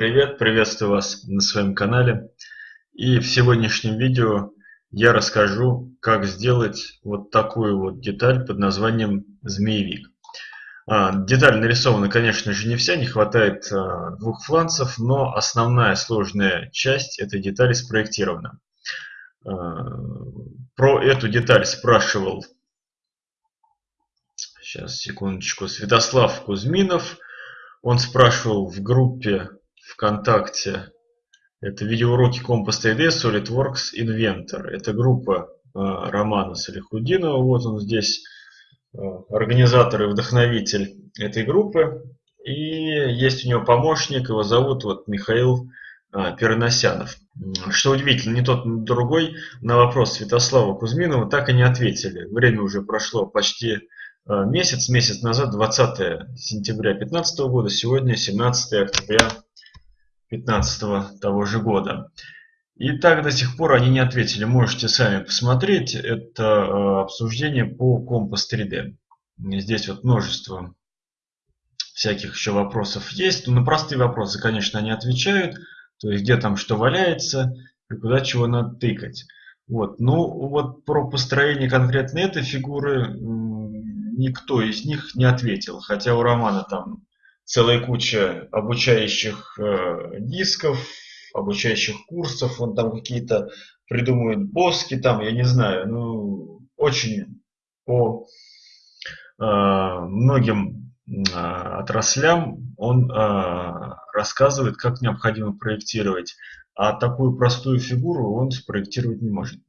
привет! Приветствую вас на своем канале. И в сегодняшнем видео я расскажу, как сделать вот такую вот деталь под названием змеевик. А, деталь нарисована, конечно же, не вся, не хватает а, двух фланцев, но основная сложная часть этой детали спроектирована. А, про эту деталь спрашивал, сейчас, секундочку, Святослав Кузьминов – он спрашивал в группе ВКонтакте, это видеоуроки Compass 3D, SolidWorks, Inventor. Это группа э, Романа Салихудинова. Вот он здесь, э, организатор и вдохновитель этой группы. И есть у него помощник, его зовут вот Михаил э, Переносянов. Что удивительно, ни тот, ни другой на вопрос Святослава Кузьминова так и не ответили. Время уже прошло почти месяц, месяц назад, 20 сентября 2015 года, сегодня 17 октября 2015 того же года. И так до сих пор они не ответили. Можете сами посмотреть. Это э, обсуждение по Compass 3D. Здесь вот множество всяких еще вопросов есть. Но на простые вопросы, конечно, они отвечают. То есть, где там что валяется и куда чего надо тыкать. Вот. Ну, вот про построение конкретно этой фигуры никто из них не ответил. Хотя у Романа там целая куча обучающих э, дисков, обучающих курсов, он там какие-то придумывает боски, там, я не знаю, ну, очень по э, многим э, отраслям он рассказывает, как необходимо проектировать. А такую простую фигуру он спроектировать не может.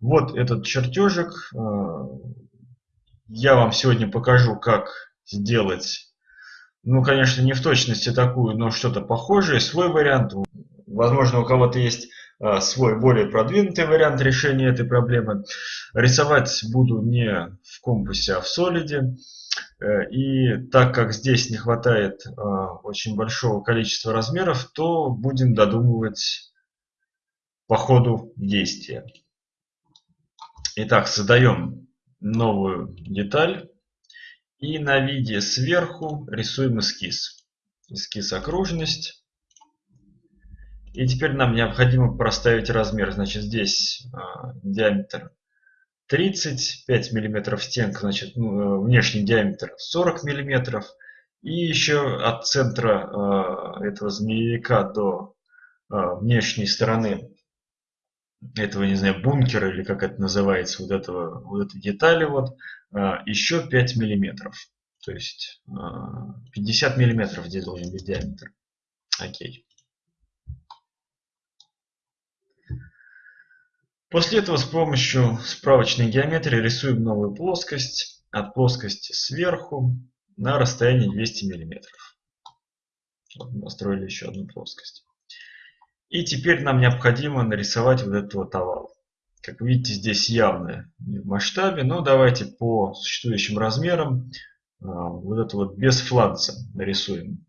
Вот этот чертежик. Я вам сегодня покажу, как сделать, ну, конечно, не в точности такую, но что-то похожее, свой вариант. Возможно, у кого-то есть а, свой более продвинутый вариант решения этой проблемы. Рисовать буду не в компасе, а в солиде. Э, и так как здесь не хватает а, очень большого количества размеров, то будем додумывать по ходу действия. Итак, создаем новую деталь. И на виде сверху рисуем эскиз. Эскиз окружность. И теперь нам необходимо проставить размер. Значит, здесь э, диаметр 30, 5 мм стенка, значит, ну, э, внешний диаметр 40 мм. И еще от центра э, этого змеевика до э, внешней стороны этого, не знаю, бункера или как это называется, вот этого, вот этой детали вот, а, еще 5 миллиметров. То есть 50 а, миллиметров здесь должен быть диаметр. Окей. После этого с помощью справочной геометрии рисуем новую плоскость от плоскости сверху на расстоянии 200 миллиметров. Вот настроили еще одну плоскость. И теперь нам необходимо нарисовать вот этот вот овал. Как видите, здесь явно не в масштабе, но давайте по существующим размерам а, вот это вот без фланца нарисуем.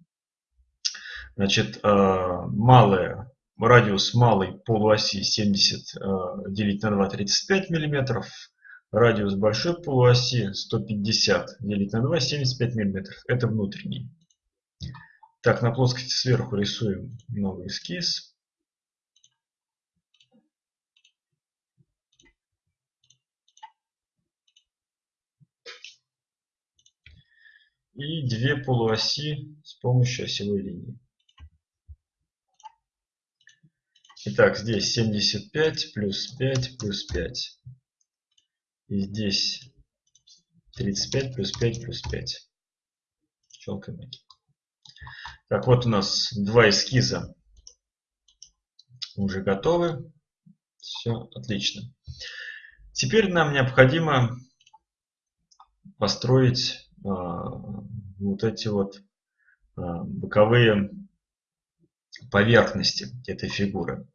Значит, а, малая, радиус малой полуоси 70 а, делить на 2 35 миллиметров. Радиус большой полуоси 150 делить на 2 75 миллиметров. Это внутренний. Так, на плоскости сверху рисуем новый эскиз. И две полуоси с помощью осевой линии. Итак, здесь 75 плюс 5 плюс 5. И здесь 35 плюс 5 плюс 5. Щелкаем. Так, вот у нас два эскиза уже готовы. Все отлично. Теперь нам необходимо построить вот эти вот а, боковые поверхности этой фигуры.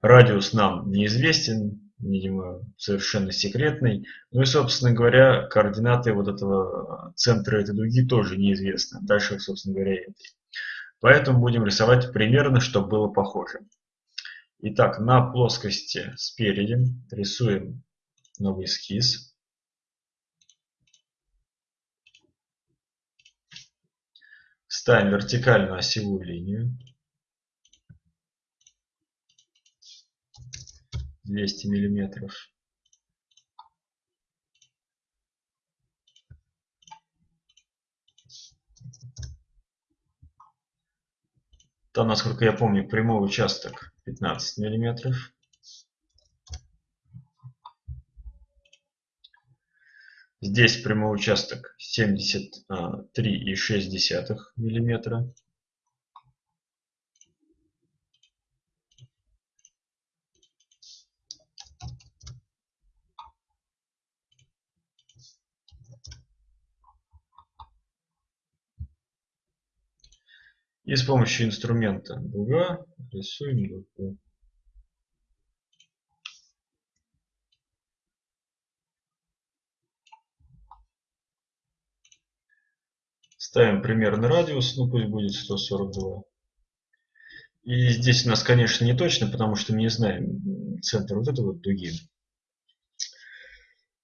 Радиус нам неизвестен, видимо, совершенно секретный. Ну и, собственно говоря, координаты вот этого центра этой дуги тоже неизвестны. Дальше, собственно говоря, этой. Поэтому будем рисовать примерно, чтобы было похоже. Итак, на плоскости спереди рисуем новый эскиз. Ставим вертикальную осевую линию. 200 миллиметров. Там, насколько я помню, прямой участок 15 миллиметров. Здесь прямой участок 73,6 миллиметра. И с помощью инструмента дуга рисуем дугу. Ставим примерный радиус, ну пусть будет 142. И здесь у нас, конечно, не точно, потому что мы не знаем центр вот этой вот дуги.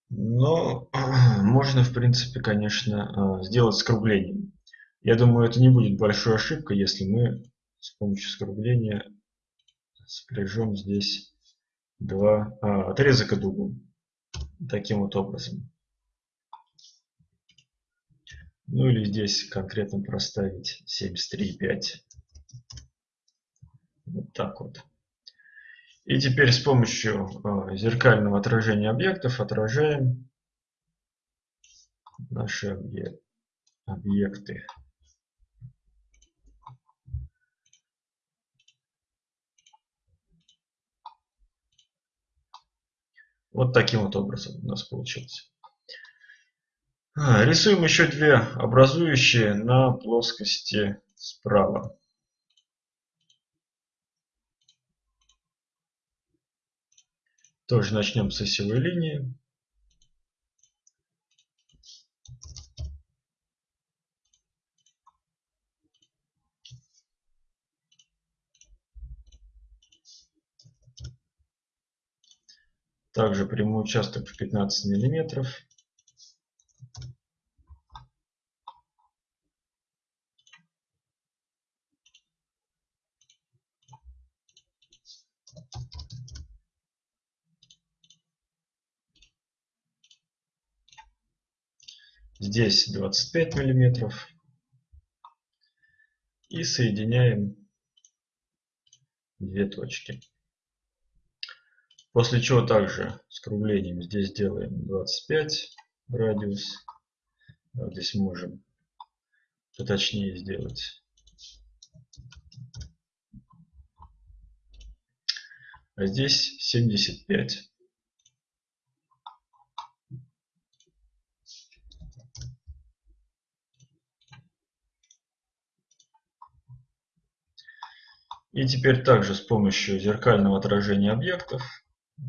Но можно, в принципе, конечно, а, сделать скруглением. Я думаю, это не будет большой ошибкой, если мы с помощью скругления спряжем здесь два а, отрезка дугу. Таким вот образом. Ну или здесь конкретно проставить 73,5. Вот так вот. И теперь с помощью а, зеркального отражения объектов отражаем наши объекты. Вот таким вот образом у нас получилось. А, рисуем еще две образующие на плоскости справа. Тоже начнем с осевой линии. Также прямой участок в 15 миллиметров. Здесь 25 миллиметров. И соединяем две точки. После чего также скруглением здесь делаем 25 радиус. Здесь можем поточнее сделать. А здесь 75. И теперь также с помощью зеркального отражения объектов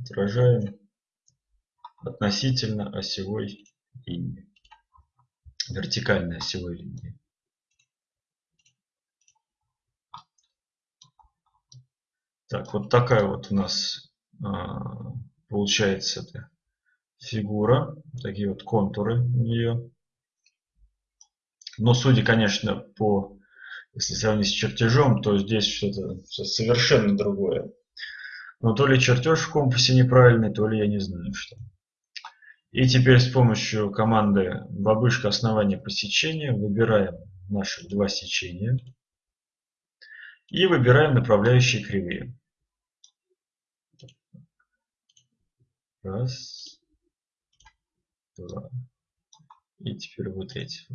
отражаем относительно осевой линии, вертикальной осевой линии. Так, вот такая вот у нас а, получается эта фигура, такие вот контуры у нее. Но судя, конечно, по, если сравнить с чертежом, то здесь что-то совершенно другое. Но то ли чертеж в компасе неправильный, то ли я не знаю что. И теперь с помощью команды бабышка основания по сечению выбираем наши два сечения. И выбираем направляющие кривые. Раз, два. И теперь вот эти.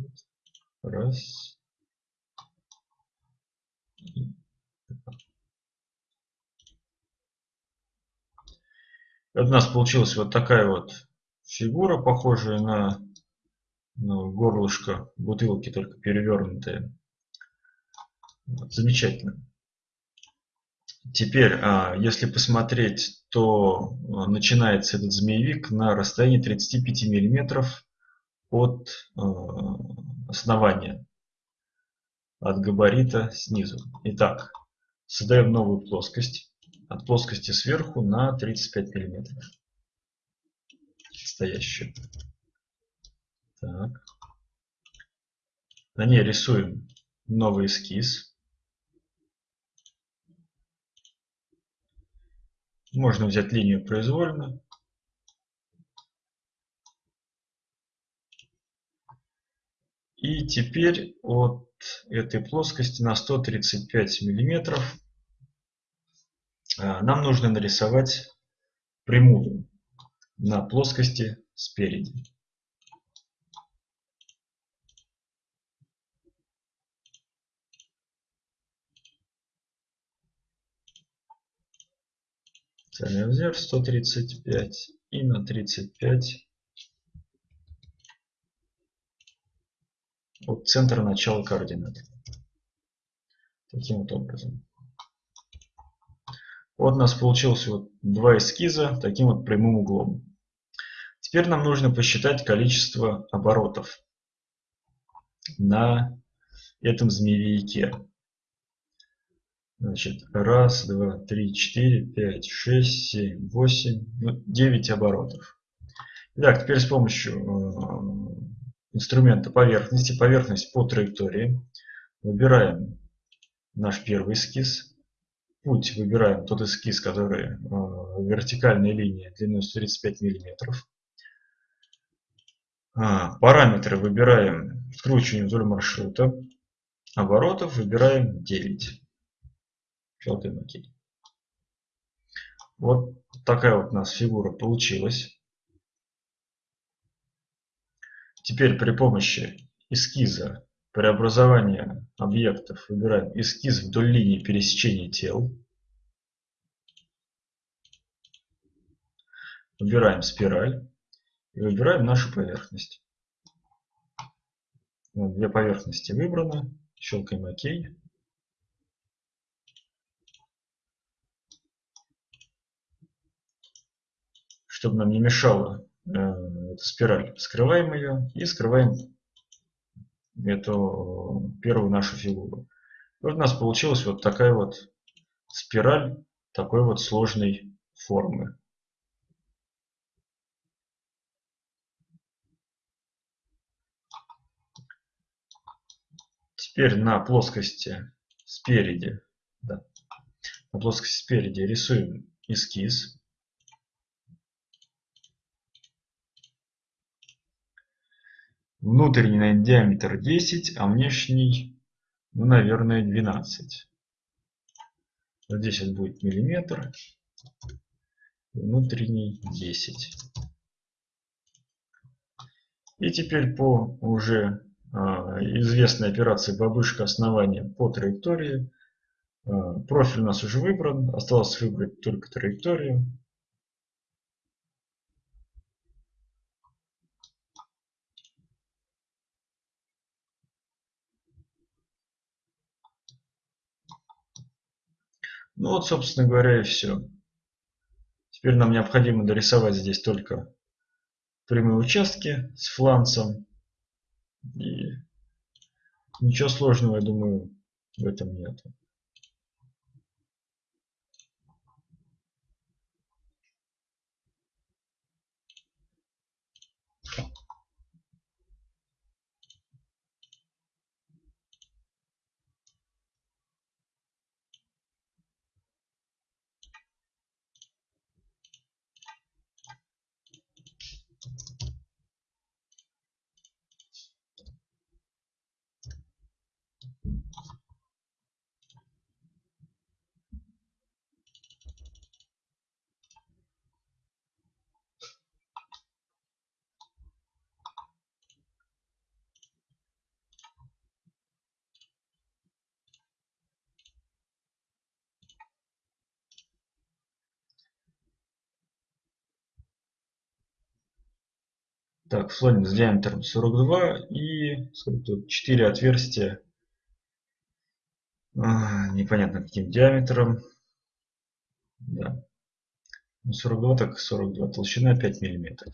Раз. У нас получилась вот такая вот фигура, похожая на, на горлышко бутылки, только перевернутая. Вот, замечательно. Теперь, а, если посмотреть, то а, начинается этот змеевик на расстоянии 35 миллиметров от а, основания, от габарита снизу. Итак, создаем новую плоскость от плоскости сверху на 35 миллиметров. Стоящую. Так. На ней рисуем новый эскиз. Можно взять линию произвольно. И теперь от этой плоскости на 135 миллиметров а, нам нужно нарисовать прямую на плоскости спереди. Специальный размер 135 и на 35 от центра начала координат. Таким вот образом. Вот у нас получилось вот два эскиза таким вот прямым углом. Теперь нам нужно посчитать количество оборотов на этом змеевике. Значит, раз, два, три, четыре, пять, шесть, семь, восемь, ну, девять оборотов. Итак, теперь с помощью э, инструмента поверхности, поверхность по траектории, выбираем наш первый эскиз. Путь выбираем тот эскиз, который э, вертикальная линия длиной 135 миллиметров. А, параметры выбираем скручивание вдоль маршрута. Оборотов выбираем 9 желтый макет. Вот такая вот у нас фигура получилась. Теперь при помощи эскиза преобразования объектов выбираем эскиз вдоль линии пересечения тел. Выбираем спираль и выбираем нашу поверхность. две поверхности выбраны. Щелкаем ОК. чтобы нам не мешала э, эта спираль. Скрываем ее и скрываем эту первую нашу фигуру. И вот у нас получилась вот такая вот спираль такой вот сложной формы. Теперь на плоскости спереди, да, на плоскости спереди рисуем эскиз. Внутренний диаметр 10, а внешний, ну, наверное, 12. Здесь вот будет миллиметр. Внутренний 10. И теперь по уже э, известной операции бабушка основания по траектории. Э, профиль у нас уже выбран. Осталось выбрать только траекторию. Ну вот, собственно говоря, и все. Теперь нам необходимо дорисовать здесь только прямые участки с фланцем. И ничего сложного, я думаю, в этом нет. Так, слоним с диаметром 42 и тут 4 отверстия. А, непонятно каким диаметром. Да. 42 ну, так 42. Толщина 5 миллиметров.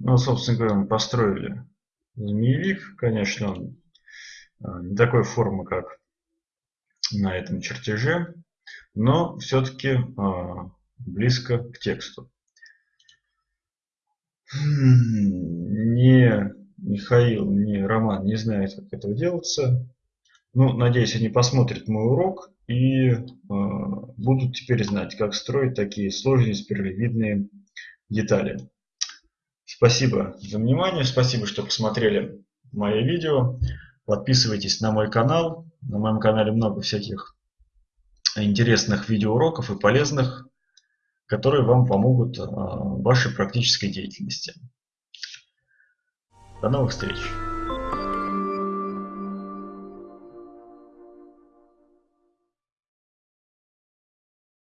Ну, собственно говоря, мы построили змеевик. Конечно, он а, не такой формы, как на этом чертеже, но все-таки а, близко к тексту. Не Михаил, ни Роман не знают, как это делается. Ну, надеюсь, они посмотрят мой урок и э, будут теперь знать, как строить такие сложные спиралевидные детали. Спасибо за внимание, спасибо, что посмотрели мои видео. Подписывайтесь на мой канал. На моем канале много всяких интересных видеоуроков и полезных, которые вам помогут в вашей практической деятельности. До новых встреч!